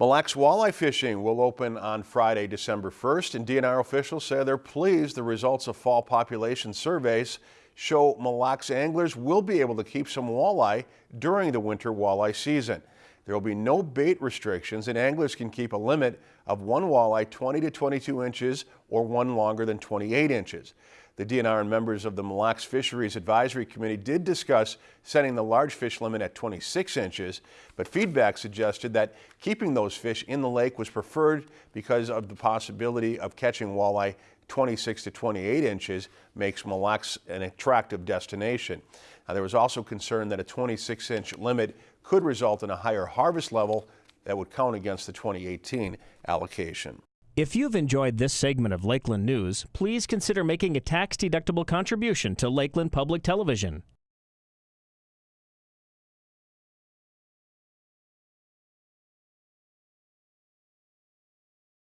Mille Lacs walleye fishing will open on Friday, December 1st, and DNR officials say they're pleased the results of fall population surveys show Mille Lacs anglers will be able to keep some walleye during the winter walleye season. There will be no bait restrictions and anglers can keep a limit of one walleye 20 to 22 inches or one longer than 28 inches. The DNR and members of the Mille Lacs Fisheries Advisory Committee did discuss setting the large fish limit at 26 inches, but feedback suggested that keeping those fish in the lake was preferred because of the possibility of catching walleye 26 to 28 inches makes Mille Lacs an attractive destination. Now, there was also concern that a 26 inch limit could result in a higher harvest level that would count against the 2018 allocation. If you've enjoyed this segment of Lakeland News, please consider making a tax-deductible contribution to Lakeland Public Television.